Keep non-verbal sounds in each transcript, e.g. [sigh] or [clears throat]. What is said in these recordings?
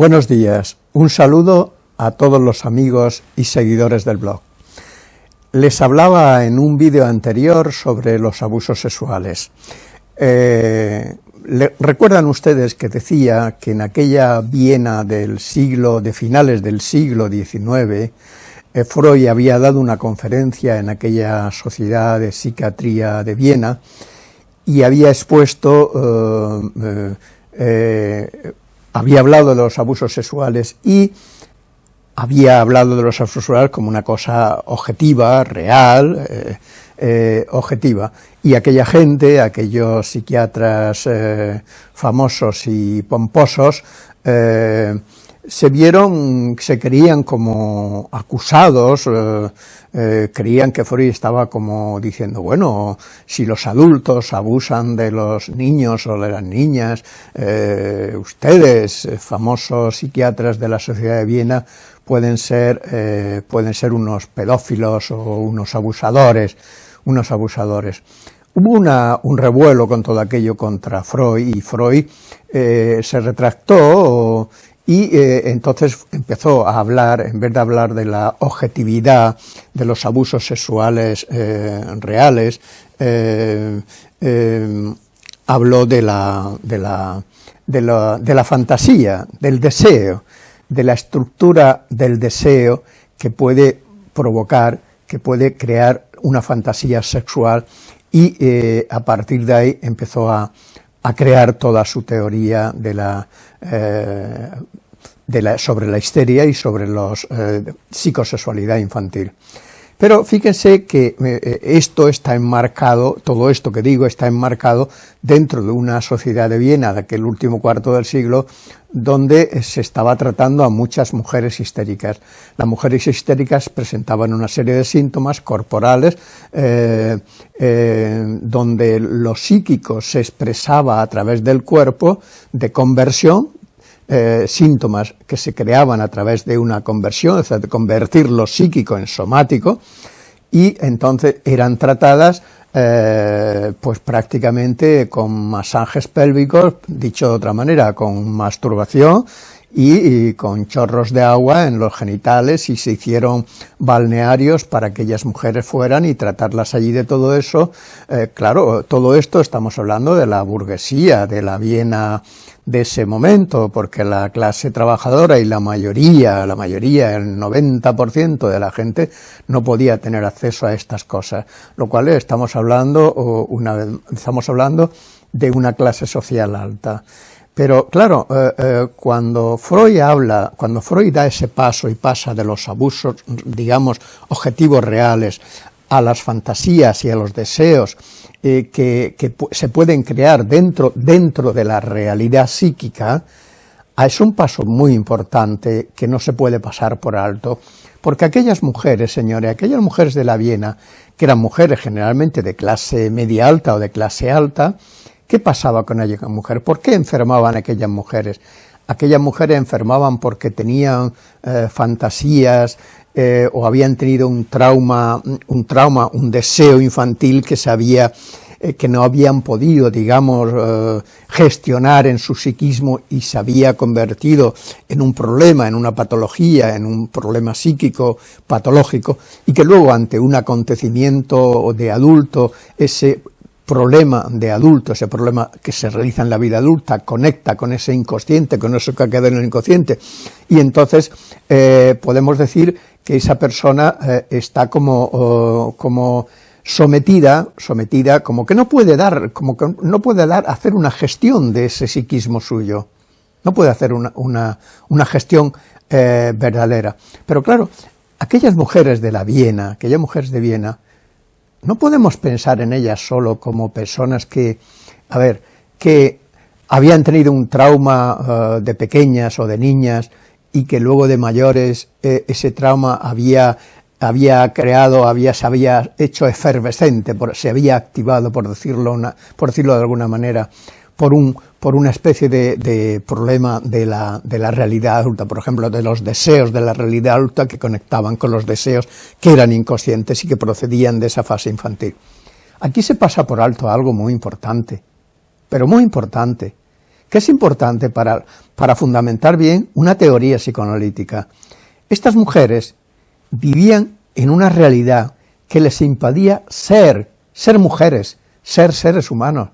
Buenos días, un saludo a todos los amigos y seguidores del blog. Les hablaba en un vídeo anterior sobre los abusos sexuales. Eh, ¿Recuerdan ustedes que decía que en aquella Viena del siglo, de finales del siglo XIX, eh, Freud había dado una conferencia en aquella sociedad de psiquiatría de Viena y había expuesto, eh, había hablado de los abusos sexuales y había hablado de los abusos sexuales como una cosa objetiva, real, eh, eh, objetiva, y aquella gente, aquellos psiquiatras eh, famosos y pomposos, se vieron, se creían como acusados, creían que Freud estaba como diciendo, bueno, si los adultos abusan de los niños o de las niñas, ustedes, famosos psiquiatras de la Sociedad de Viena, pueden ser, eh, pueden ser unos pedófilos o unos abusadores, unos abusadores. Hubo una, un revuelo con todo aquello contra Freud y Freud eh, se retractó y eh, entonces empezó a hablar, en vez de hablar de la objetividad de los abusos sexuales reales, habló de la, de, la, de, la, fantasía, del deseo, de la estructura del deseo que puede provocar, que puede crear una fantasía sexual y eh, a partir de ahí empezó a, crear toda su teoría de la, eh, de la, sobre la histeria y sobre la eh, psicosexualidad infantil. Pero fíjense que eh, esto está enmarcado, todo esto que digo está enmarcado dentro de una sociedad de Viena de aquel último cuarto del siglo, donde se estaba tratando a muchas mujeres histéricas. Las mujeres histéricas presentaban una serie de síntomas corporales eh, eh, donde lo psíquico se expresaba a través del cuerpo de conversión, eh, síntomas que se creaban a través de una conversión, es decir, de convertir lo psíquico en somático, y entonces eran tratadas eh, pues prácticamente con masajes pélvicos, dicho de otra manera, con masturbación y, con chorros de agua en los genitales y se hicieron balnearios para que aquellas mujeres fueran y tratarlas allí de todo eso. Eh, claro, todo esto estamos hablando de la burguesía, de la Viena de ese momento, porque la clase trabajadora y la mayoría, la mayoría, el 90% de la gente no podía tener acceso a estas cosas, lo cual estamos hablando, una vez, estamos hablando de una clase social alta. Pero claro, eh, eh, cuando Freud habla, cuando Freud da ese paso y pasa de los abusos, digamos, objetivos reales, a las fantasías y a los deseos eh, que, se pueden crear dentro, dentro de la realidad psíquica, ah, es un paso muy importante que no se puede pasar por alto, porque aquellas mujeres, señores, aquellas mujeres de la Viena, que eran mujeres generalmente de clase media alta o de clase alta, ¿qué pasaba con aquellas mujeres? ¿Por qué enfermaban aquellas mujeres? Aquellas mujeres enfermaban porque tenían eh, fantasías eh, o habían tenido un trauma, un trauma, un deseo infantil que sabía eh, que no habían podido, digamos, eh, gestionar en su psiquismo y se había convertido en un problema, en una patología, en un problema psíquico patológico, y que luego ante un acontecimiento de adulto, ese problema de adulto, ese problema que se realiza en la vida adulta, conecta con ese inconsciente, con eso que ha quedado en el inconsciente, y entonces eh, podemos decir que esa persona eh, está como, como sometida, sometida, como que no puede dar, como que no puede dar, hacer una gestión de ese psiquismo suyo, no puede hacer una, una, gestión eh, verdadera. Pero claro, aquellas mujeres de la Viena, aquellas mujeres de Viena, no podemos pensar en ellas solo como personas que, a ver, que habían tenido un trauma eh, de pequeñas o de niñas y que luego de mayores eh, ese trauma había, había creado, había, se había hecho efervescente, se había activado, por decirlo, por decirlo de alguna manera, por, un, por una especie de, problema de la, de la, realidad adulta, por ejemplo, de los deseos de la realidad adulta que conectaban con los deseos que eran inconscientes y que procedían de esa fase infantil. Aquí se pasa por alto algo muy importante, pero muy importante, que es importante para, para fundamentar bien una teoría psicoanalítica. Estas mujeres vivían en una realidad que les impedía ser, ser mujeres, ser seres humanos,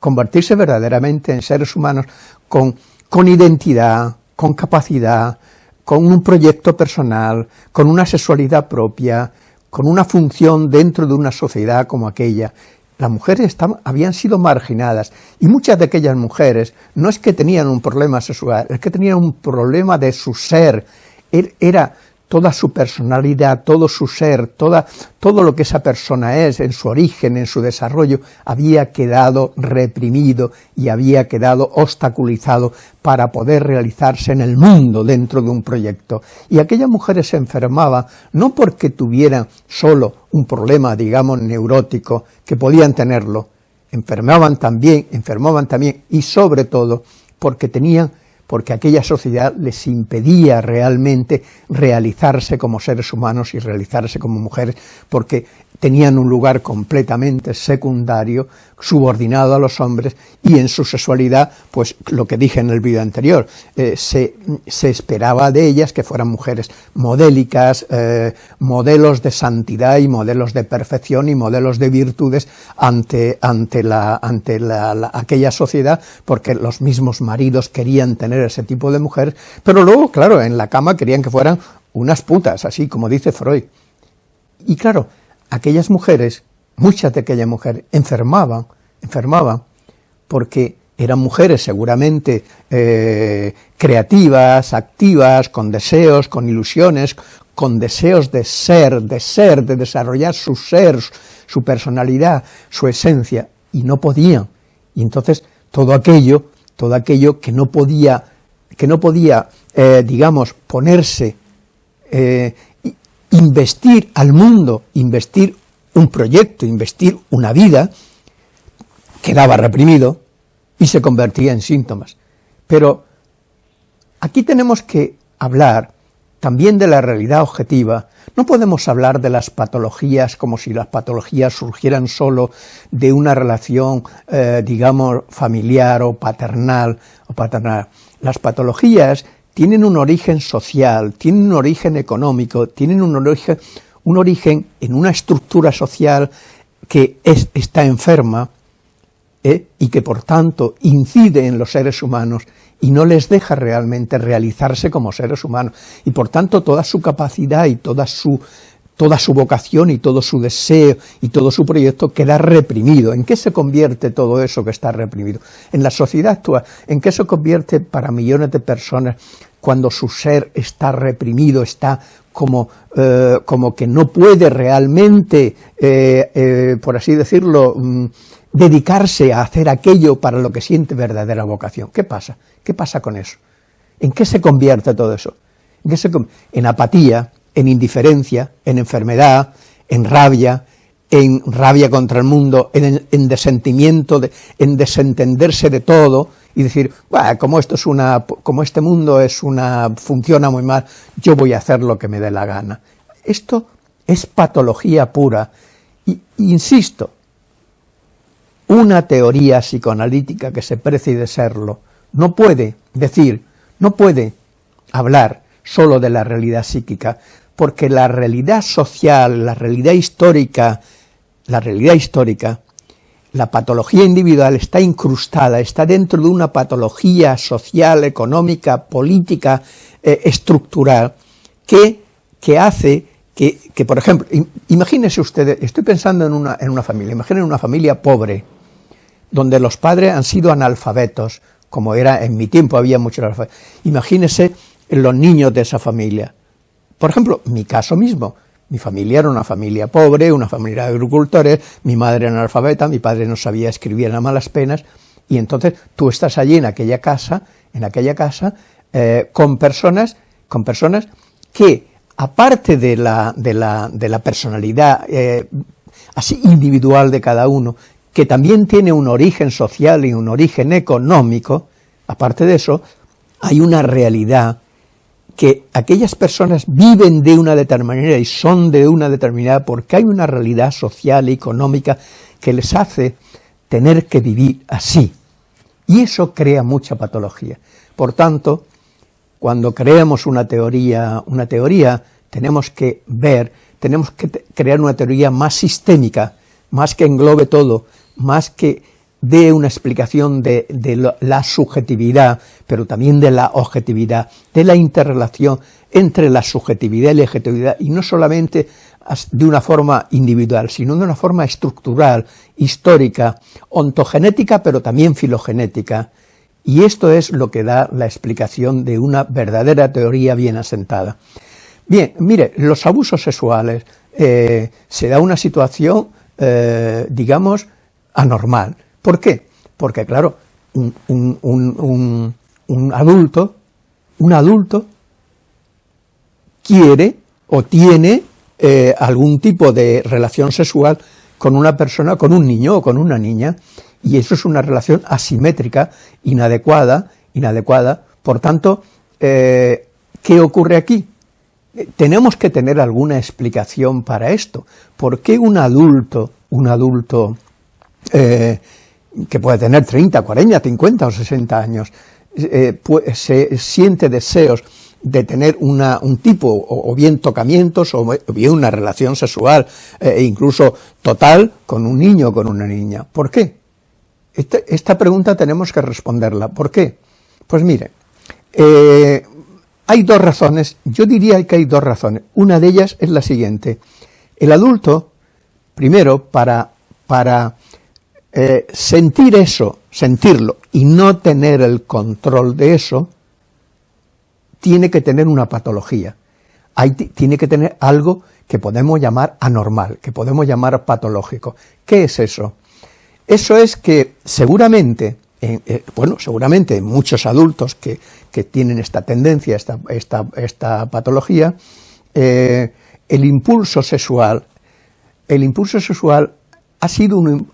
convertirse verdaderamente en seres humanos con, con identidad, con capacidad, con un proyecto personal, con una sexualidad propia, con una función dentro de una sociedad como aquella. Las mujeres habían sido marginadas y muchas de aquellas mujeres no es que tenían un problema sexual, es que tenían un problema de su ser, er, era toda su personalidad, todo su ser, toda, todo lo que esa persona es, en su origen, en su desarrollo, había quedado reprimido y había quedado obstaculizado para poder realizarse en el mundo dentro de un proyecto. Y aquellas mujeres se enfermaban no porque tuvieran solo un problema, digamos, neurótico, que podían tenerlo, enfermaban también, enfermaban también, y sobre todo porque tenían porque aquella sociedad les impedía realmente realizarse como seres humanos y realizarse como mujeres, porque tenían un lugar completamente secundario, subordinado a los hombres, y en su sexualidad, pues lo que dije en el vídeo anterior, eh, se, se, esperaba de ellas que fueran mujeres modélicas, eh, modelos de santidad y modelos de perfección y modelos de virtudes ante, ante, la, ante la, aquella sociedad, porque los mismos maridos querían tener ese tipo de mujeres, pero luego, claro, en la cama querían que fueran unas putas, así como dice Freud. Y claro, aquellas mujeres, muchas de aquellas mujeres, enfermaban, enfermaban, porque eran mujeres seguramente eh, creativas, activas, con deseos, con ilusiones, con deseos de ser, de ser, de desarrollar su ser, su personalidad, su esencia, y no podían. Y entonces todo aquello, todo aquello que no podía, que no podía, eh, digamos, ponerse eh, investir al mundo, investir un proyecto, investir una vida, quedaba reprimido y se convertía en síntomas. Pero aquí tenemos que hablar también de la realidad objetiva. No podemos hablar de las patologías como si las patologías surgieran solo de una relación, eh, digamos, familiar o paternal, o paternal. Las patologías tienen un origen social, tienen un origen económico, tienen un origen, un origen en una estructura social que es, está enferma ¿eh? y que por tanto incide en los seres humanos y no les deja realmente realizarse como seres humanos. Y por tanto toda su capacidad y toda su, toda su vocación y todo su deseo y todo su proyecto queda reprimido. ¿En qué se convierte todo eso que está reprimido? En la sociedad actual, ¿en qué se convierte para millones de personas cuando su ser está reprimido, está como, eh, como que no puede realmente, eh, por así decirlo, mm, dedicarse a hacer aquello para lo que siente verdadera vocación. ¿Qué pasa? ¿Qué pasa con eso? ¿En qué se convierte todo eso? ¿En, se en apatía, en indiferencia, en enfermedad, en rabia, en rabia contra el mundo, en, en desentimiento, de, en desentenderse de todo, y decir, como esto es una, como este mundo es una, funciona muy mal, yo voy a hacer lo que me dé la gana. Esto es patología pura. Y, insisto, una teoría psicoanalítica que se precie de serlo, no puede decir, no puede hablar solo de la realidad psíquica, porque la realidad social, la realidad histórica, la realidad histórica la patología individual está incrustada, está dentro de una patología social, económica, política, eh, estructural, que, que hace que, que, por ejemplo, imagínense ustedes, estoy pensando en una, en una familia, imaginen una familia pobre, donde los padres han sido analfabetos, como era en mi tiempo había muchos analfabetos. Imagínense los niños de esa familia. Por ejemplo, mi caso mismo, mi familia era una familia pobre, una familia de agricultores, mi madre era analfabeta, mi padre no sabía escribir a malas penas, y entonces tú estás allí en aquella casa, en aquella casa, eh, con personas, con personas que, aparte de la, de la, de la personalidad eh, así individual de cada uno, que también tiene un origen social y un origen económico, aparte de eso, hay una realidad que aquellas personas viven de una determinada manera y son de una determinada porque hay una realidad social y económica que les hace tener que vivir así. Y eso crea mucha patología. Por tanto, cuando creamos una teoría, una teoría, tenemos que ver, tenemos que crear una teoría más sistémica, más que englobe todo, más que dé una explicación de, la subjetividad, pero también de la objetividad, de la interrelación entre la subjetividad y la objetividad, y no solamente de una forma individual, sino de una forma estructural, histórica, ontogenética, pero también filogenética. Y esto es lo que da la explicación de una verdadera teoría bien asentada. Bien, mire, los abusos sexuales, eh, se da una situación, eh, digamos, anormal. ¿Por qué? Porque, claro, un, adulto, un adulto quiere o tiene eh, algún tipo de relación sexual con una persona, con un niño o con una niña, y eso es una relación asimétrica, inadecuada, inadecuada. Por tanto, eh, ¿qué ocurre aquí? Tenemos que tener alguna explicación para esto. ¿Por qué un adulto, un adulto eh, que puede tener 30, 40, 50 o 60 años, se siente deseos de tener una, un tipo, o, bien tocamientos, o bien una relación sexual, e incluso total, con un niño o con una niña. ¿Por qué? Esta, pregunta tenemos que responderla. ¿Por qué? Pues mire, eh, hay dos razones, yo diría que hay dos razones. Una de ellas es la siguiente. El adulto, primero, para, para eh, sentir eso, sentirlo, y no tener el control de eso, tiene que tener una patología. tiene que tener algo que podemos llamar anormal, que podemos llamar patológico. ¿Qué es eso? Eso es que seguramente, eh, bueno, seguramente muchos adultos que, tienen esta tendencia, esta, esta, patología, eh, el impulso sexual, el impulso sexual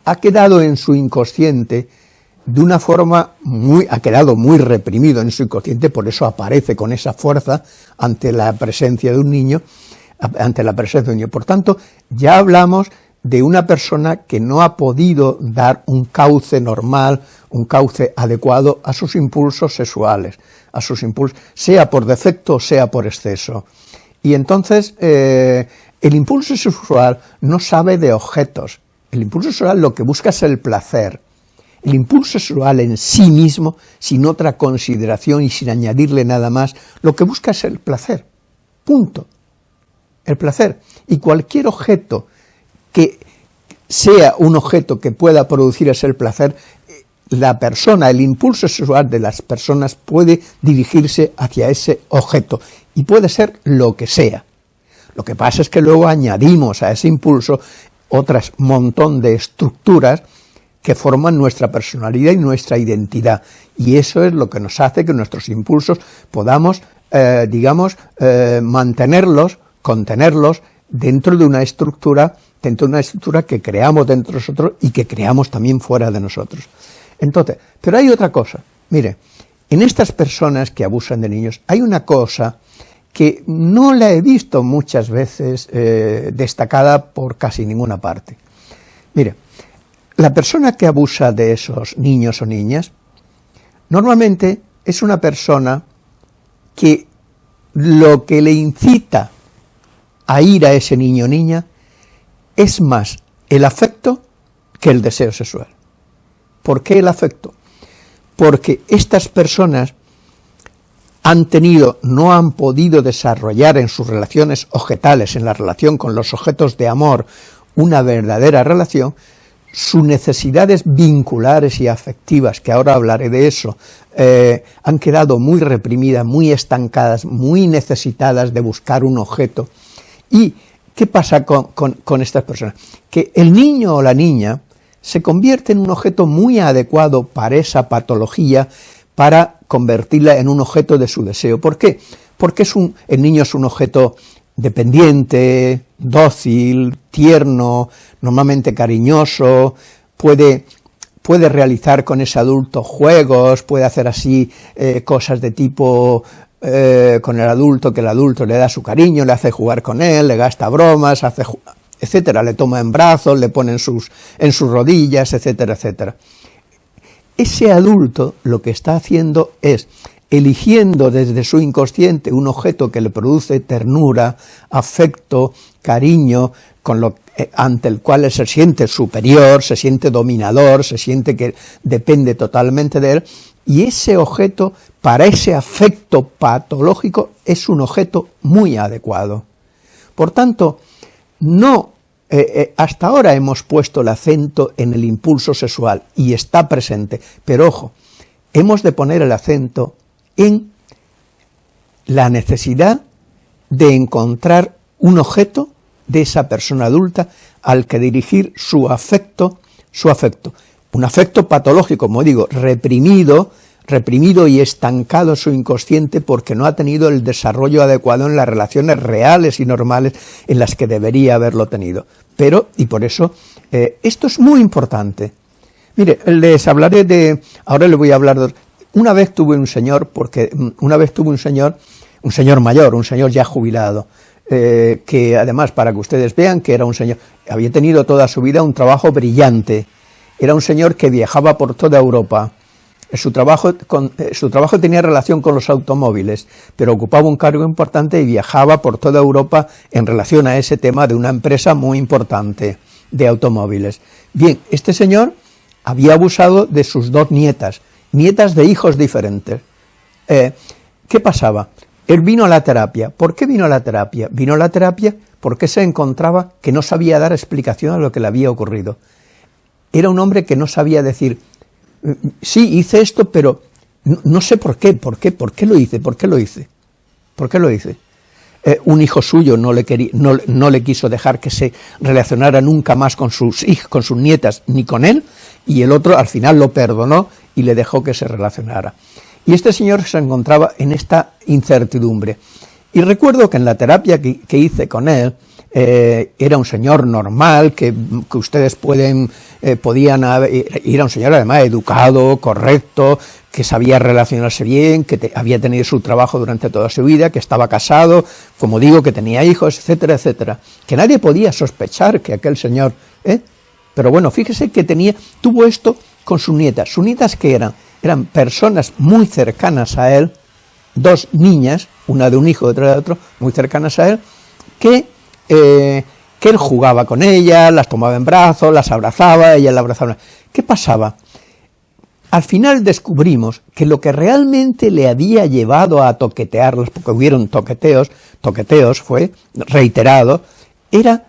ha, quedado en su inconsciente de una forma muy, ha quedado muy reprimido en su inconsciente, por eso aparece con esa fuerza ante la presencia de un niño, ante la presencia de un niño. Por tanto, ya hablamos de una persona que no ha podido dar un cauce normal, un cauce adecuado a sus impulsos sexuales, a sus impulsos, sea por defecto, sea por exceso. Y entonces eh, el impulso sexual no sabe de objetos, el impulso sexual lo que busca es el placer. El impulso sexual en sí mismo, sin otra consideración y sin añadirle nada más, lo que busca es el placer. Punto. El placer. Y cualquier objeto que sea un objeto que pueda producir ese placer, la persona, el impulso sexual de las personas puede dirigirse hacia ese objeto y puede ser lo que sea. Lo que pasa es que luego añadimos a ese impulso otras montón de estructuras que forman nuestra personalidad y nuestra identidad. Y eso es lo que nos hace que nuestros impulsos podamos, eh, digamos, eh, mantenerlos, contenerlos dentro de una estructura dentro de una estructura que creamos dentro de nosotros y que creamos también fuera de nosotros. Entonces, pero hay otra cosa, mire, en estas personas que abusan de niños hay una cosa que no la he visto muchas veces eh, destacada por casi ninguna parte. Mire, la persona que abusa de esos niños o niñas, normalmente es una persona que lo que le incita a ir a ese niño o niña es más el afecto que el deseo sexual. ¿Por qué el afecto? Porque estas personas han tenido, no han podido desarrollar en sus relaciones objetales, en la relación con los objetos de amor, una verdadera relación, sus necesidades vinculares y afectivas, que ahora hablaré de eso, eh, han quedado muy reprimidas, muy estancadas, muy necesitadas de buscar un objeto, y ¿Qué pasa con, estas personas? Que el niño o la niña se convierte en un objeto muy adecuado para esa patología, para convertirla en un objeto de su deseo. ¿Por qué? Porque es un, el niño es un objeto dependiente, dócil, tierno, normalmente cariñoso, puede, puede realizar con ese adulto juegos, puede hacer así eh, cosas de tipo eh, con el adulto, que el adulto le da su cariño, le hace jugar con él, le gasta bromas, hace etcétera, le toma en brazos, le pone en sus, en sus rodillas, etcétera, etcétera. Ese adulto lo que está haciendo es eligiendo desde su inconsciente un objeto que le produce ternura, afecto, cariño, eh, ante el cual se siente superior, se siente dominador, se siente que depende totalmente de él, y ese objeto, para ese afecto patológico, es un objeto muy adecuado. Por tanto, no eh, eh, hasta ahora hemos puesto el acento en el impulso sexual y está presente, pero ojo, hemos de poner el acento en la necesidad de encontrar un objeto de esa persona adulta al que dirigir su afecto, su afecto. Un afecto patológico, como digo, reprimido, reprimido y estancado su inconsciente porque no ha tenido el desarrollo adecuado en las relaciones reales y normales en las que debería haberlo tenido. Pero, y por eso, eh, esto es muy importante. Mire, les hablaré de, ahora le voy a hablar de, una vez tuve un señor, porque mm, una vez tuve un señor, un señor mayor, un señor ya jubilado, eh, que además, para que ustedes vean que era un señor, había tenido toda su vida un trabajo brillante, era un señor que viajaba por toda Europa, su trabajo, eh, su trabajo tenía relación con los automóviles, pero ocupaba un cargo importante y viajaba por toda Europa en relación a ese tema de una empresa muy importante de automóviles. Bien, este señor había abusado de sus dos nietas, nietas de hijos diferentes. Eh, ¿Qué pasaba? Él vino a la terapia. ¿Por qué vino a la terapia? Vino a la terapia porque se encontraba que no sabía dar explicación a lo que le había ocurrido. Era un hombre que no sabía decir, sí, hice esto, pero no, sé por qué, por qué, por qué lo hice, por qué lo hice, por qué lo hice. Eh, un hijo suyo no le, quería, no, no, le quiso dejar que se relacionara nunca más con sus con sus nietas, ni con él, y el otro al final lo perdonó y le dejó que se relacionara. Y este señor se encontraba en esta incertidumbre. Y recuerdo que en la terapia que hice con él, eh, era un señor normal, que, ustedes pueden, eh, podían ir a un señor además educado, correcto, que sabía relacionarse bien, que había tenido su trabajo durante toda su vida, que estaba casado, como digo, que tenía hijos, etcétera, etcétera, que nadie podía sospechar que aquel señor, ¿eh? pero bueno, fíjese que tenía, tuvo esto con sus nietas, sus nietas que eran, eran personas muy cercanas a él, dos niñas, una de un hijo, otra de otro, muy cercanas a él, que eh, que él jugaba con ellas, las tomaba en brazos, las abrazaba, ella la abrazaba. ¿Qué pasaba? Al final descubrimos que lo que realmente le había llevado a toquetearlas, porque hubieron toqueteos, toqueteos fue reiterado, era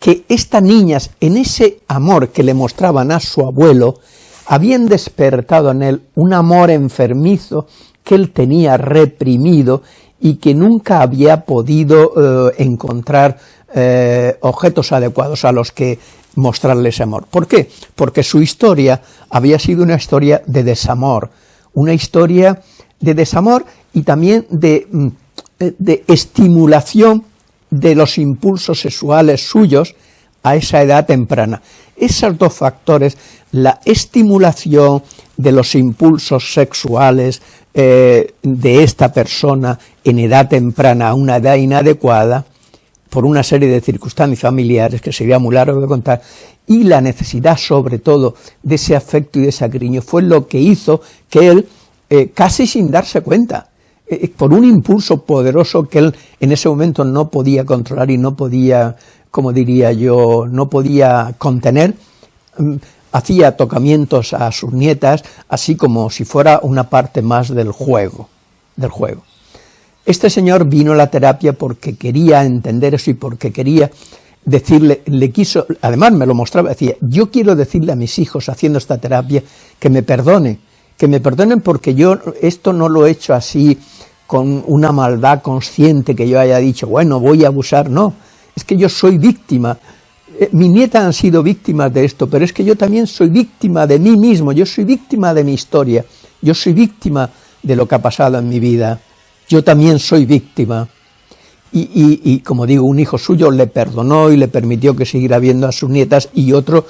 que estas niñas, en ese amor que le mostraban a su abuelo, habían despertado en él un amor enfermizo que él tenía reprimido y que nunca había podido eh, encontrar eh, objetos adecuados a los que mostrarle ese amor. ¿Por qué? Porque su historia había sido una historia de desamor, una historia de desamor y también de, mm, de estimulación de los impulsos sexuales suyos a esa edad temprana. Esos dos factores, la estimulación de los impulsos sexuales eh, de esta persona en edad temprana a una edad inadecuada, por una serie de circunstancias familiares que sería muy largo de contar, y la necesidad sobre todo de ese afecto y de ese cariño fue lo que hizo que él, eh, casi sin darse cuenta, eh, por un impulso poderoso que él en ese momento no podía controlar y no podía, como diría yo, no podía contener, mm, hacía tocamientos a sus nietas, así como si fuera una parte más del juego, del juego. Este señor vino a la terapia porque quería entender eso y porque quería decirle, le quiso, además me lo mostraba, decía, yo quiero decirle a mis hijos haciendo esta terapia que me perdone, que me perdonen porque yo esto no lo he hecho así con una maldad consciente que yo haya dicho, bueno, voy a abusar, no, es que yo soy víctima, eh, mi nieta han sido víctimas de esto, pero es que yo también soy víctima de mí mismo, yo soy víctima de mi historia, yo soy víctima de lo que ha pasado en mi vida, yo también soy víctima. Y, como digo, un hijo suyo le perdonó y le permitió que siguiera viendo a sus nietas y otro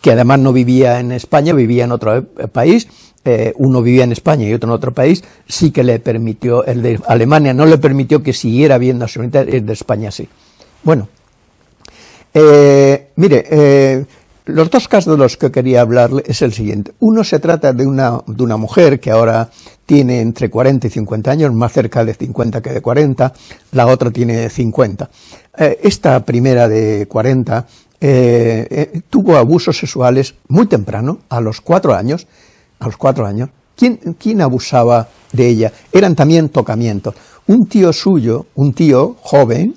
que además no vivía en España, vivía en otro eh, país, eh, uno vivía en España y otro en otro país, sí que le permitió, el de Alemania no le permitió que siguiera viendo a sus nietas, el de España sí. Bueno, eh, mire, eh, los dos casos de los que quería hablarle es el siguiente. Uno se trata de una, de una mujer que ahora tiene entre 40 y 50 años, más cerca de 50 que de 40, la otra tiene 50. Eh, esta primera de 40 eh, eh, tuvo abusos sexuales muy temprano, a los cuatro años, a los cuatro años. ¿Quién, ¿Quién abusaba de ella? Eran también tocamientos. Un tío suyo, un tío joven,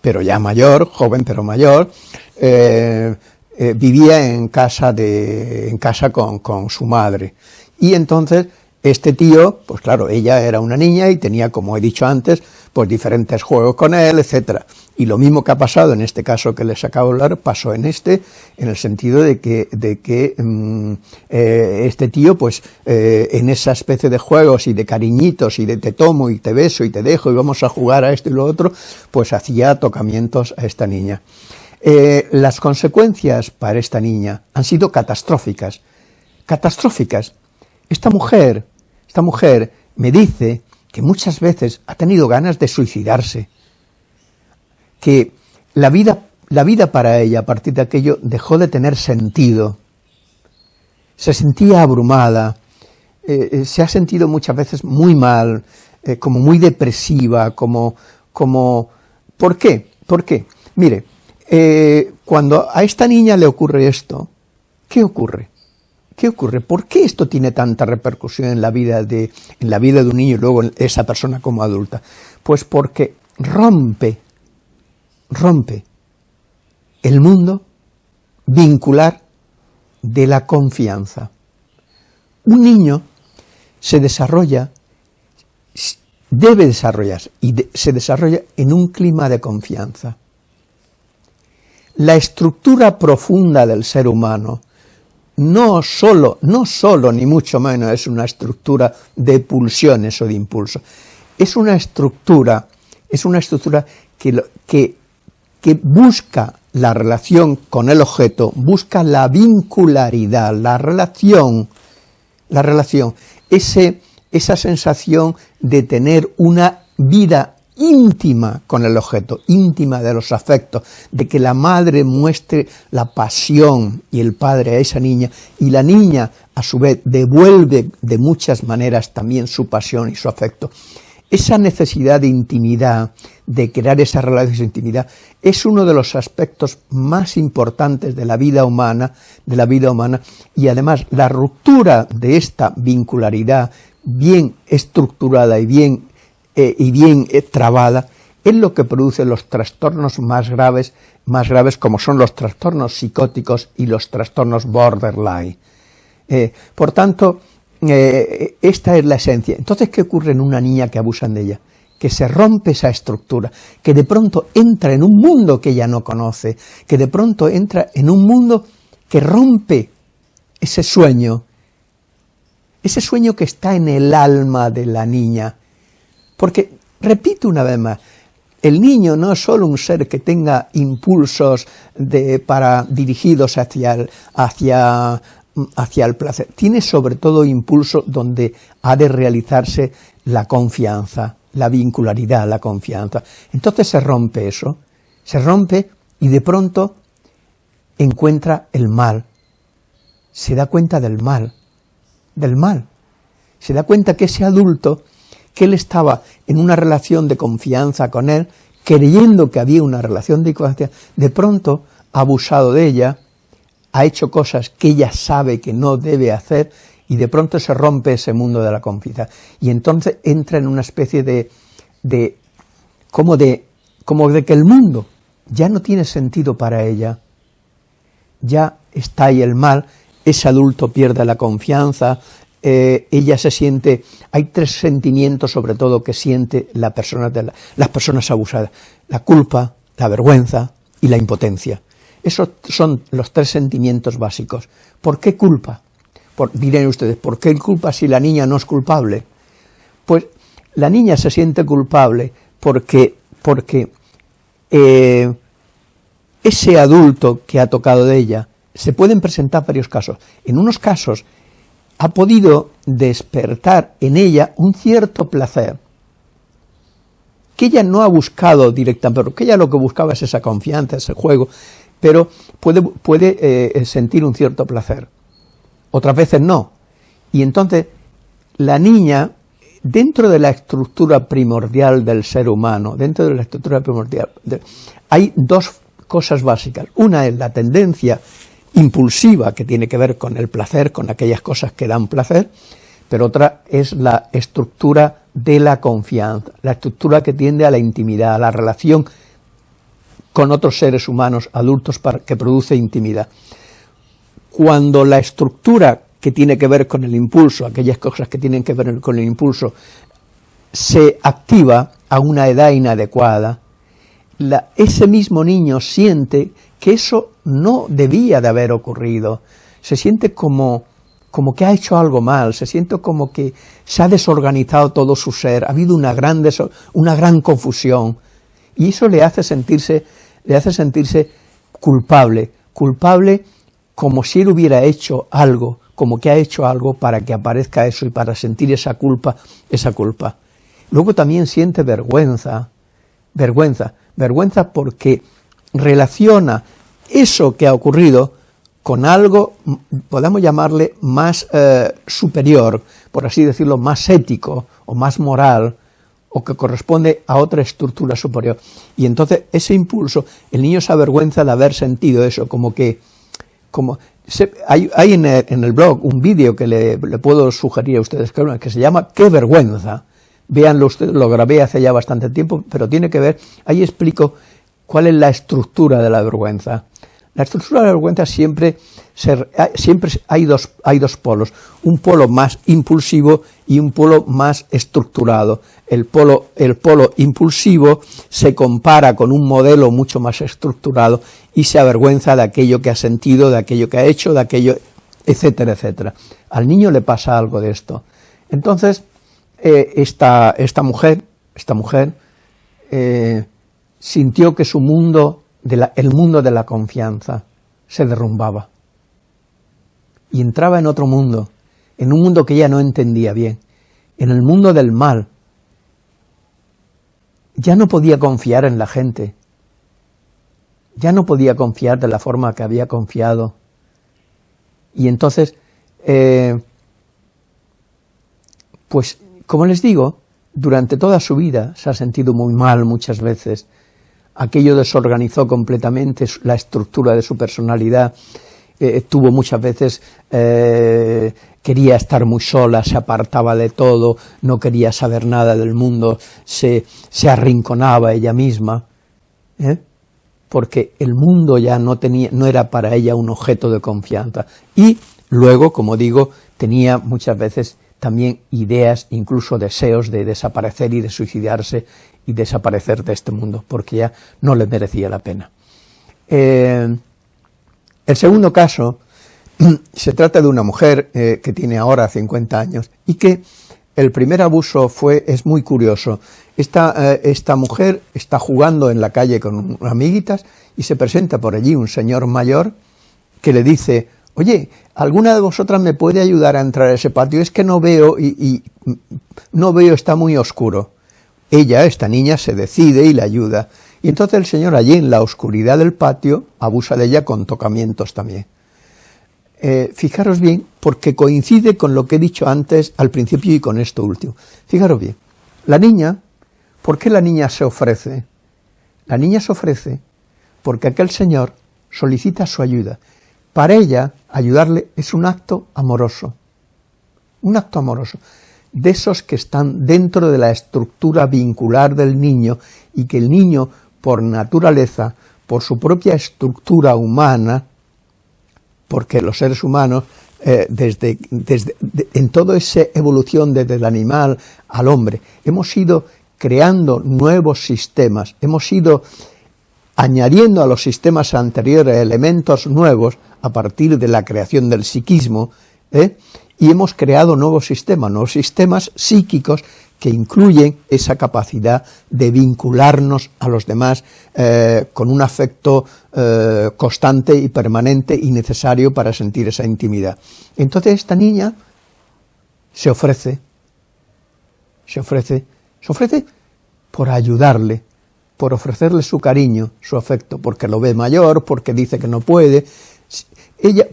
pero ya mayor, joven pero mayor, eh, eh, vivía en casa, de, en casa con, con su madre. Y entonces este tío, pues claro, ella era una niña y tenía, como he dicho antes, pues diferentes juegos con él, etcétera. Y lo mismo que ha pasado en este caso que les acabo de hablar, pasó en este, en el sentido de que, de que mm, eh, este tío, pues, eh, en esa especie de juegos y de cariñitos y de te tomo y te beso y te dejo y vamos a jugar a esto y lo otro, pues hacía tocamientos a esta niña. Eh, las consecuencias para esta niña han sido catastróficas, catastróficas. Esta mujer, esta mujer me dice que muchas veces ha tenido ganas de suicidarse, que la vida, la vida para ella a partir de aquello dejó de tener sentido, se sentía abrumada, eh, eh, se ha sentido muchas veces muy mal, como muy depresiva, como, como, ¿por qué? ¿Por qué? Mire, eh, cuando a esta niña le ocurre esto, ¿qué ocurre? ¿Qué ocurre? ¿Por qué esto tiene tanta repercusión en la vida de, en la vida de un niño y luego en esa persona como adulta? Pues porque rompe, rompe el mundo vincular de la confianza. Un niño se desarrolla, debe desarrollarse, y se desarrolla en un clima de confianza. La estructura profunda del ser humano no solo, no solo ni mucho menos es una estructura de pulsiones o de impulsos, es una estructura, es una estructura que, que, que busca la relación con el objeto, busca la vincularidad, la relación, la relación, ese, esa sensación de tener una vida íntima con el objeto, íntima de los afectos, de que la madre muestre la pasión y el padre a esa niña, y la niña a su vez devuelve de muchas maneras también su pasión y su afecto. Esa necesidad de intimidad, de crear esa relación de intimidad, es uno de los aspectos más importantes de la vida humana, de la vida humana, y además la ruptura de esta vincularidad bien estructurada y bien eh, y bien eh, trabada, es lo que produce los trastornos más graves, más graves como son los trastornos psicóticos y los trastornos borderline. Eh, por tanto, esta es la esencia. Entonces, ¿qué ocurre en una niña que abusan de ella? que se rompe esa estructura, que de pronto entra en un mundo que ella no conoce, que de pronto entra en un mundo que rompe ese sueño, ese sueño que está en el alma de la niña, porque, repito una vez más, el niño no es solo un ser que tenga impulsos de, para, dirigidos hacia el, hacia, hacia el placer, tiene sobre todo impulsos donde ha de realizarse la confianza, la vincularidad, la confianza. Entonces se rompe eso, se rompe y de pronto encuentra el mal, se da cuenta del mal, del mal, se da cuenta que ese adulto que él estaba en una relación de confianza con él, creyendo que había una relación de confianza, de pronto ha abusado de ella, ha hecho cosas que ella sabe que no debe hacer, y de pronto se rompe ese mundo de la confianza. Y entonces entra en una especie de, de, como de, como de que el mundo ya no tiene sentido para ella, ya está ahí el mal, ese adulto pierde la confianza, eh, ella se siente, hay tres sentimientos sobre todo que siente la persona de las personas abusadas, la culpa, la vergüenza y la impotencia. Esos son los tres sentimientos básicos. ¿Por qué culpa? Por, ustedes, ¿por qué culpa si la niña no es culpable? Pues la niña se siente culpable porque, porque eh, ese adulto que ha tocado de ella, se pueden presentar varios casos. En unos casos ha podido despertar en ella un cierto placer, que ella no ha buscado directamente, pero que ella lo que buscaba es esa confianza, ese juego, pero puede, puede eh, sentir un cierto placer. Otras veces no. Y entonces la niña, dentro de la estructura primordial del ser humano, dentro de la estructura primordial, hay dos cosas básicas. Una es la tendencia impulsiva que tiene que ver con el placer, con aquellas cosas que dan placer, pero otra es la estructura de la confianza, la estructura que tiende a la intimidad, a la relación con otros seres humanos adultos que produce intimidad. Cuando la estructura que tiene que ver con el impulso, aquellas cosas que tienen que ver con el impulso, se activa a una edad inadecuada, ese mismo niño siente que eso no debía de haber ocurrido, se siente como, como que ha hecho algo mal, se siente como que se ha desorganizado todo su ser, ha habido una gran, una gran confusión, y eso le hace sentirse, le hace sentirse culpable, culpable como si él hubiera hecho algo, como que ha hecho algo para que aparezca eso y para sentir esa culpa, esa culpa. Luego también siente vergüenza, vergüenza, vergüenza porque relaciona eso que ha ocurrido con algo, podemos llamarle más eh, superior, por así decirlo, más ético o más moral, o que corresponde a otra estructura superior. Y entonces ese impulso, el niño se avergüenza de haber sentido eso, como que, como, hay, en, el, blog un vídeo que le, puedo sugerir a ustedes que se llama ¡Qué vergüenza! Véanlo ustedes, lo grabé hace ya bastante tiempo, pero tiene que ver, ahí explico cuál es la estructura de la vergüenza. La estructura de la vergüenza siempre, siempre hay, dos, hay dos polos, un polo más impulsivo y un polo más estructurado. El polo, el polo impulsivo se compara con un modelo mucho más estructurado y se avergüenza de aquello que ha sentido, de aquello que ha hecho, de aquello, etcétera, etcétera. Al niño le pasa algo de esto. Entonces, eh, esta, esta, mujer, esta mujer eh, sintió que su mundo el mundo de la confianza se derrumbaba. Y entraba en otro mundo, en un mundo que ella no entendía bien, en el mundo del mal. Ya no podía confiar en la gente, ya no podía confiar de la forma que había confiado. Y entonces, eh, pues, como les digo, durante toda su vida se ha sentido muy mal muchas veces, aquello desorganizó completamente la estructura de su personalidad, eh, tuvo muchas veces, eh, quería estar muy sola, se apartaba de todo, no quería saber nada del mundo, se, arrinconaba ella misma, ¿eh? porque el mundo ya no, tenía, no era para ella un objeto de confianza. Y luego, como digo, tenía muchas veces también ideas, incluso deseos de desaparecer y de suicidarse y desaparecer de este mundo, porque ya no le merecía la pena. Eh, el segundo caso [clears throat] se trata de una mujer eh, que tiene ahora 50 años y que el primer abuso fue, es muy curioso, esta, eh, esta mujer está jugando en la calle con amiguitas y se presenta por allí un señor mayor que le dice, oye, ¿alguna de vosotras me puede ayudar a entrar a ese patio? Es que no veo y no veo, está muy oscuro. Ella, esta niña, se decide y le ayuda. Y entonces el Señor allí en la oscuridad del patio abusa de ella con tocamientos también. Eh, fijaros bien, porque coincide con lo que he dicho antes al principio y con esto último. Fijaros bien, la niña, ¿por qué la niña se ofrece? La niña se ofrece porque aquel Señor solicita su ayuda. Para ella, ayudarle es un acto amoroso, un acto amoroso de esos que están dentro de la estructura vincular del niño y que el niño, por naturaleza, por su propia estructura humana, porque los seres humanos, eh, desde, desde en toda esa evolución desde el animal al hombre, hemos ido creando nuevos sistemas, hemos ido añadiendo a los sistemas anteriores elementos nuevos a partir de la creación del psiquismo, ¿eh? Y hemos creado nuevos sistemas, nuevos sistemas psíquicos que incluyen esa capacidad de vincularnos a los demás eh, con un afecto eh, constante y permanente y necesario para sentir esa intimidad. Entonces esta niña se ofrece, se ofrece, se ofrece por ayudarle, por ofrecerle su cariño, su afecto, porque lo ve mayor, porque dice que no puede, ella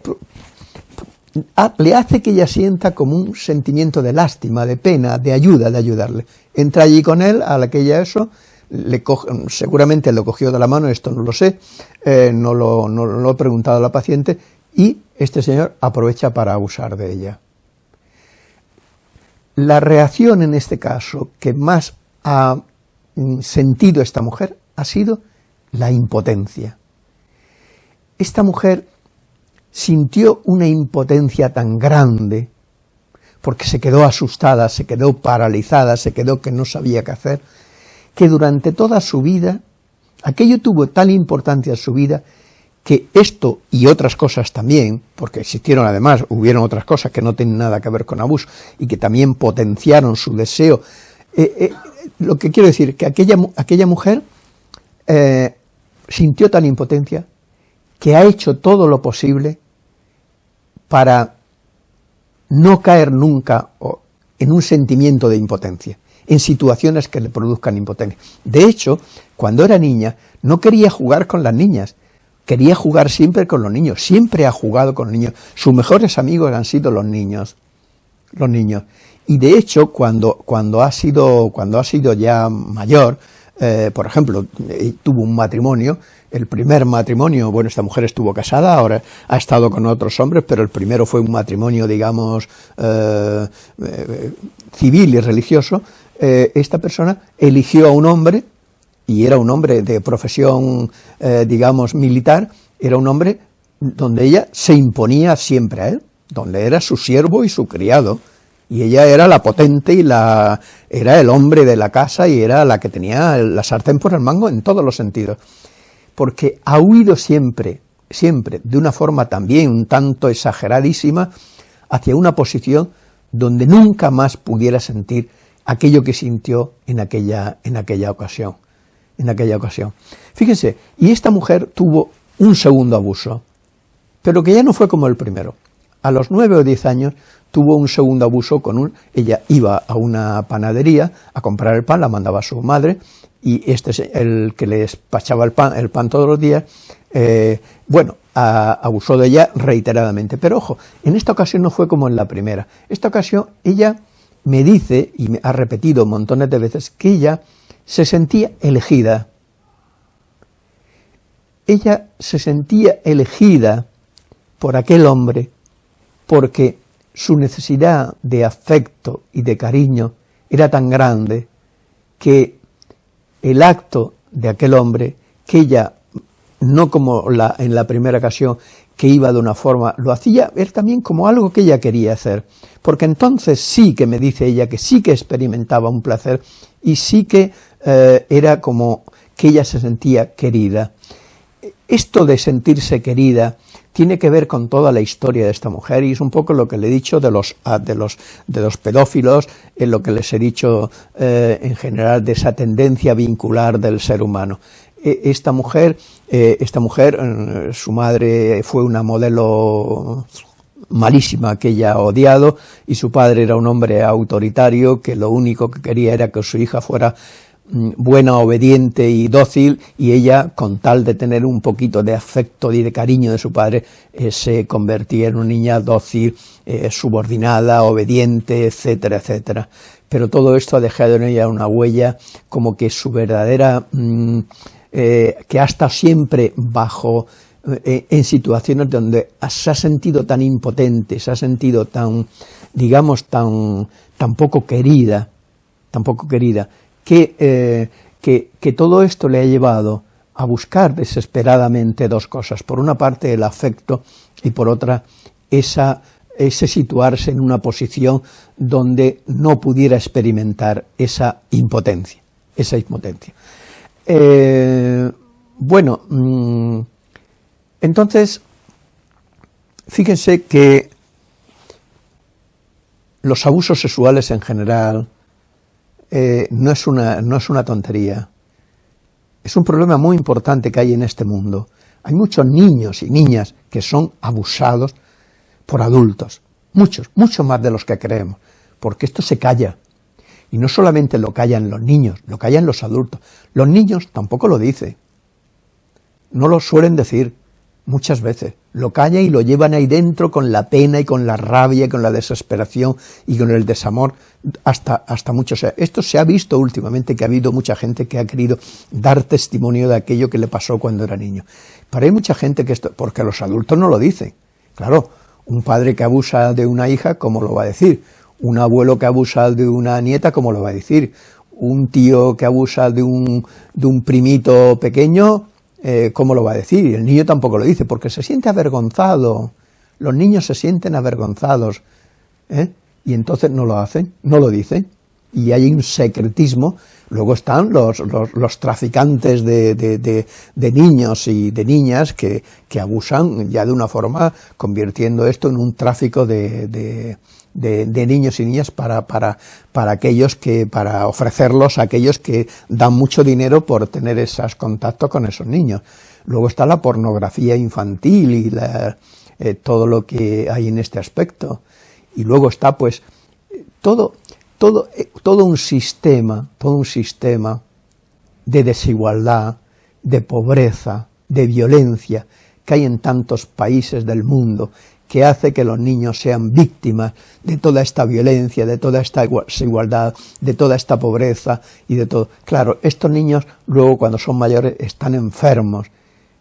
le hace que ella sienta como un sentimiento de lástima, de pena, de ayuda, de ayudarle. Entra allí con él, a la que ella eso, le seguramente lo cogió de la mano, esto no lo sé, eh, no, lo, no, lo, he preguntado a la paciente, y este señor aprovecha para abusar de ella. La reacción en este caso que más ha mm, sentido esta mujer ha sido la impotencia. Esta mujer sintió una impotencia tan grande, porque se quedó asustada, se quedó paralizada, se quedó que no sabía qué hacer, que durante toda su vida, aquello tuvo tal importancia en su vida, que esto y otras cosas también, porque existieron además, hubieron otras cosas que no tienen nada que ver con abuso y que también potenciaron su deseo, eh, eh, lo que quiero decir, que aquella, aquella mujer eh, sintió tal impotencia que ha hecho todo lo posible para no caer nunca en un sentimiento de impotencia en situaciones que le produzcan impotencia. De hecho, cuando era niña, no quería jugar con las niñas, quería jugar siempre con los niños, siempre ha jugado con los niños. Sus mejores amigos han sido los niños, los niños. Y de hecho, cuando, cuando, ha, sido, cuando ha sido ya mayor, eh, por ejemplo, eh, tuvo un matrimonio, el primer matrimonio, bueno, esta mujer estuvo casada, ahora ha estado con otros hombres, pero el primero fue un matrimonio, digamos, eh, civil y religioso, eh, esta persona eligió a un hombre, y era un hombre de profesión, eh, digamos, militar, era un hombre donde ella se imponía siempre a él, donde era su siervo y su criado, y ella era la potente y la era el hombre de la casa y era la que tenía la sartén por el mango en todos los sentidos, porque ha huido siempre, siempre, de una forma también un tanto exageradísima, hacia una posición donde nunca más pudiera sentir aquello que sintió en aquella, en aquella ocasión. En aquella ocasión. Fíjense, y esta mujer tuvo un segundo abuso, pero que ya no fue como el primero. A los nueve o diez años tuvo un segundo abuso con un... Ella iba a una panadería a comprar el pan, la mandaba a su madre, y este es el que le despachaba el pan, el todos los días, eh, bueno, abusó de ella reiteradamente. Pero ojo, en esta ocasión no fue como en la primera. Esta ocasión ella me dice, y me ha repetido montones de veces, que ella se sentía elegida. Ella se sentía elegida por aquel hombre porque su necesidad de afecto y de cariño era tan grande que el acto de aquel hombre, que ella, no como la, en la primera ocasión, que iba de una forma, lo hacía ver también como algo que ella quería hacer, porque entonces sí que me dice ella que sí que experimentaba un placer y sí que eh, era como que ella se sentía querida. Esto de sentirse querida tiene que ver con toda la historia de esta mujer y es un poco lo que le he dicho de los, ah, de los, de los pedófilos, en lo que les he dicho eh, en general de esa tendencia vincular del ser humano. E, esta mujer, eh, esta mujer, eh, su madre fue una modelo malísima que ella ha odiado y su padre era un hombre autoritario que lo único que quería era que su hija fuera buena, obediente y dócil, y ella, con tal de tener un poquito de afecto y de cariño de su padre, eh, se convertía en una niña dócil, subordinada, obediente, etcétera, etcétera. Pero todo esto ha dejado en ella una huella como que su verdadera mm, eh, que ha estado siempre bajo, eh, en situaciones donde se ha sentido tan impotente, se ha sentido tan, digamos, tan, tan poco querida, tan poco querida, que, eh, que, que todo esto le ha llevado a buscar desesperadamente dos cosas, por una parte el afecto y por otra esa, ese situarse en una posición donde no pudiera experimentar esa impotencia, esa impotencia. Eh, bueno, mm, entonces, fíjense que los abusos sexuales en general eh, no, es una, no es una tontería. Es un problema muy importante que hay en este mundo. Hay muchos niños y niñas que son abusados por adultos. Muchos, muchos más de los que creemos. Porque esto se calla. Y no solamente lo callan los niños, lo callan los adultos. Los niños tampoco lo dicen. No lo suelen decir muchas veces. Lo callan y lo llevan ahí dentro con la pena y con la rabia y con la desesperación y con el desamor hasta, hasta muchos. Esto se ha visto últimamente que ha habido mucha gente que ha querido dar testimonio de aquello que le pasó cuando era niño. Pero hay mucha gente que esto, porque los adultos no lo dicen. Claro, un padre que abusa de una hija, ¿cómo lo va a decir? Un abuelo que abusa de una nieta, ¿cómo lo va a decir? Un tío que abusa de un, de un primito pequeño, eh, ¿cómo lo va a decir? Y el niño tampoco lo dice, porque se siente avergonzado. Los niños se sienten avergonzados. ¿eh? Y entonces no lo hacen, no lo dicen. Y hay un secretismo. Luego están los, los, traficantes de, de, niños y de niñas que, que abusan ya de una forma, convirtiendo esto en un tráfico de, de, niños y niñas para, para, para aquellos que, para ofrecerlos a aquellos que dan mucho dinero por tener esos contactos con esos niños. Luego está la pornografía infantil y eh, todo lo que hay en este aspecto. Y luego está pues todo, todo, eh, todo un sistema, todo un sistema de desigualdad, de pobreza, de violencia que hay en tantos países del mundo que hace que los niños sean víctimas de toda esta violencia, de toda esta desigualdad, de toda esta pobreza y de todo. Claro, estos niños luego cuando son mayores están enfermos,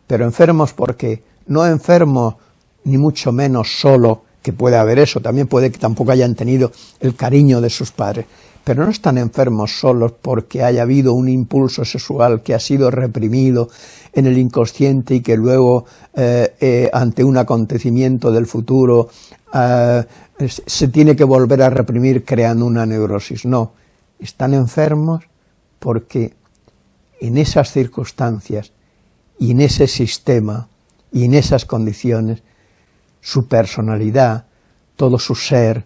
pero enfermos porque no enfermos ni mucho menos solo, que puede haber eso, también puede que tampoco hayan tenido el cariño de sus padres, pero no están enfermos solos porque haya habido un impulso sexual que ha sido reprimido en el inconsciente y que luego, eh, eh, ante un acontecimiento del futuro, eh, se tiene que volver a reprimir creando una neurosis. No, están enfermos porque en esas circunstancias y en ese sistema y en esas condiciones, su personalidad, todo su ser,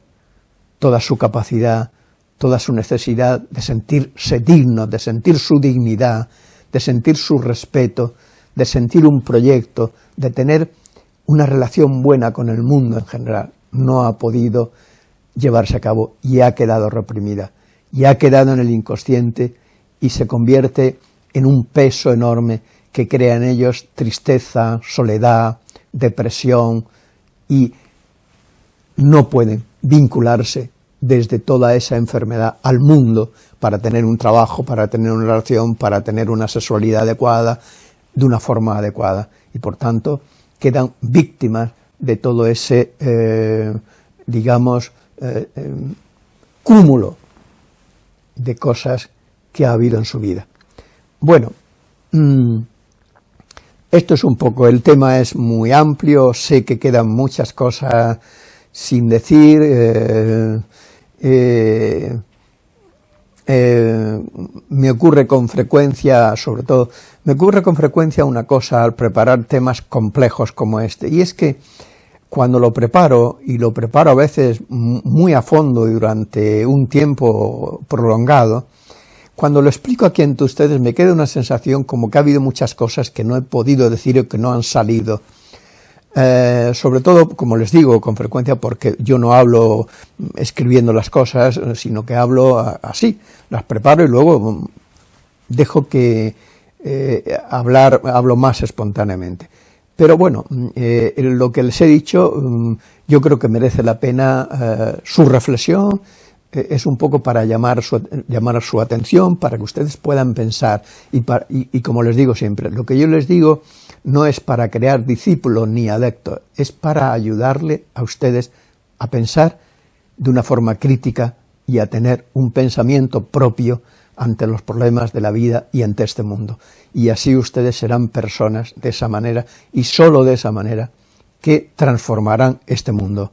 toda su capacidad, toda su necesidad de sentirse digno, de sentir su dignidad, de sentir su respeto, de sentir un proyecto, de tener una relación buena con el mundo en general, no ha podido llevarse a cabo y ha quedado reprimida, y ha quedado en el inconsciente y se convierte en un peso enorme que crea en ellos tristeza, soledad, depresión y no pueden vincularse desde toda esa enfermedad al mundo para tener un trabajo, para tener una relación, para tener una sexualidad adecuada, de una forma adecuada. Y por tanto, quedan víctimas de todo ese, eh, digamos, eh, eh, cúmulo de cosas que ha habido en su vida. Bueno, mm, esto es un poco, el tema es muy amplio, sé que quedan muchas cosas sin decir, eh, eh, me ocurre con frecuencia, sobre todo, me ocurre con frecuencia una cosa al preparar temas complejos como este, y es que cuando lo preparo, y lo preparo a veces muy a fondo y durante un tiempo prolongado, cuando lo explico aquí ante ustedes me queda una sensación como que ha habido muchas cosas que no he podido decir o que no han salido eh, sobre todo, como les digo, con frecuencia porque yo no hablo escribiendo las cosas, sino que hablo así, las preparo y luego mm, dejo que eh, hablar, hablo más espontáneamente. Pero bueno, mm, eh, lo que les he dicho, mm, yo creo que merece la pena su reflexión, es un poco para llamar su, llamar su atención, para que ustedes puedan pensar, y, y como les digo siempre, lo que yo les digo no es para crear discípulos ni adeptos, es para ayudarle a ustedes a pensar de una forma crítica y a tener un pensamiento propio ante los problemas de la vida y ante este mundo. Y así ustedes serán personas de esa manera y sólo de esa manera que transformarán este mundo.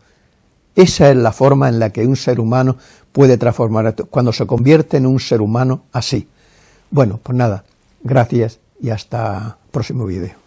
Esa es la forma en la que un ser humano puede transformar, cuando se convierte en un ser humano así. Bueno, pues nada, gracias y hasta próximo vídeo.